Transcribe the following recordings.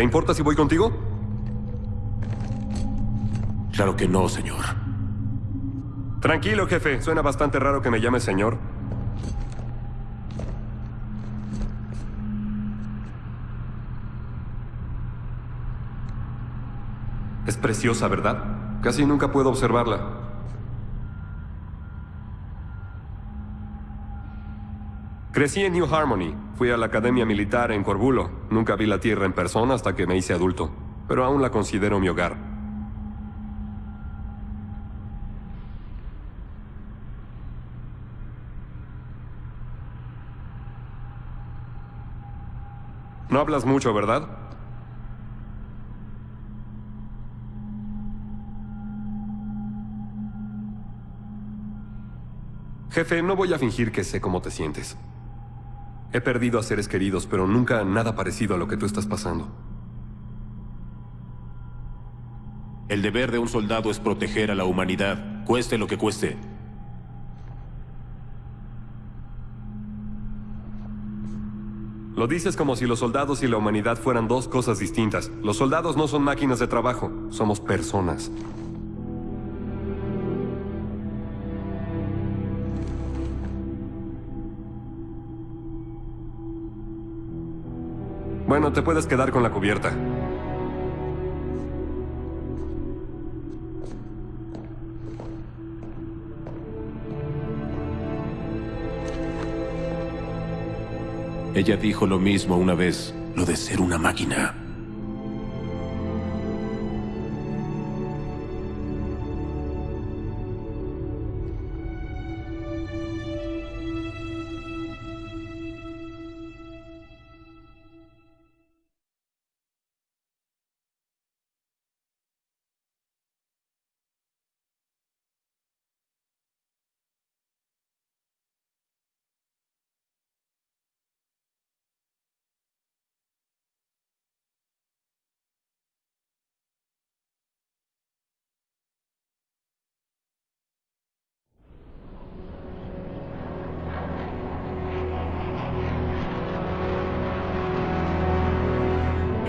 ¿Te importa si voy contigo? Claro que no, señor. Tranquilo, jefe. Suena bastante raro que me llame señor. Es preciosa, ¿verdad? Casi nunca puedo observarla. Crecí en New Harmony. Fui a la academia militar en Corbulo. Nunca vi la tierra en persona hasta que me hice adulto. Pero aún la considero mi hogar. No hablas mucho, ¿verdad? Jefe, no voy a fingir que sé cómo te sientes. He perdido a seres queridos, pero nunca nada parecido a lo que tú estás pasando. El deber de un soldado es proteger a la humanidad, cueste lo que cueste. Lo dices como si los soldados y la humanidad fueran dos cosas distintas. Los soldados no son máquinas de trabajo, somos personas. Bueno, te puedes quedar con la cubierta. Ella dijo lo mismo una vez, lo de ser una máquina.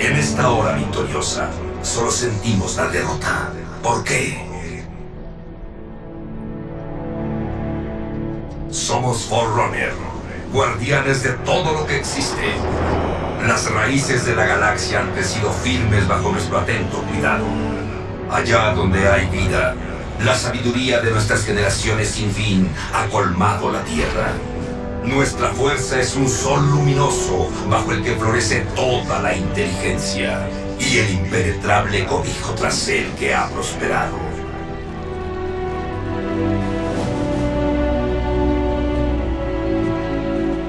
En esta hora victoriosa, solo sentimos la derrota. ¿Por qué? Somos Forerunner, guardianes de todo lo que existe. Las raíces de la galaxia han crecido firmes bajo nuestro atento cuidado. Allá donde hay vida, la sabiduría de nuestras generaciones sin fin ha colmado la Tierra. Nuestra fuerza es un sol luminoso bajo el que florece toda la inteligencia y el impenetrable cobijo tras él que ha prosperado.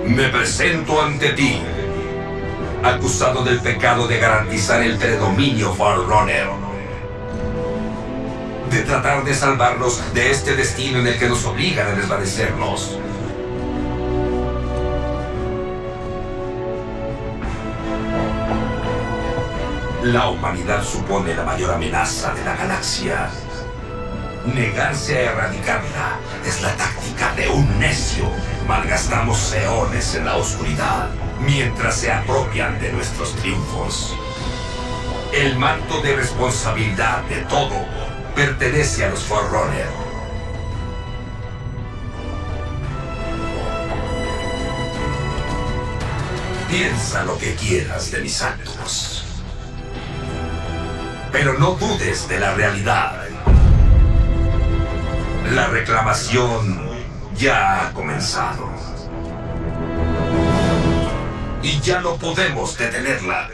Me presento ante ti, acusado del pecado de garantizar el predominio Forerunner. De tratar de salvarnos de este destino en el que nos obligan a desvanecernos. La humanidad supone la mayor amenaza de la galaxia. Negarse a erradicarla es la táctica de un necio. Malgastamos eones en la oscuridad, mientras se apropian de nuestros triunfos. El manto de responsabilidad de todo pertenece a los Forerunner. Piensa lo que quieras de mis actos. Pero no dudes de la realidad. La reclamación ya ha comenzado. Y ya no podemos detenerla.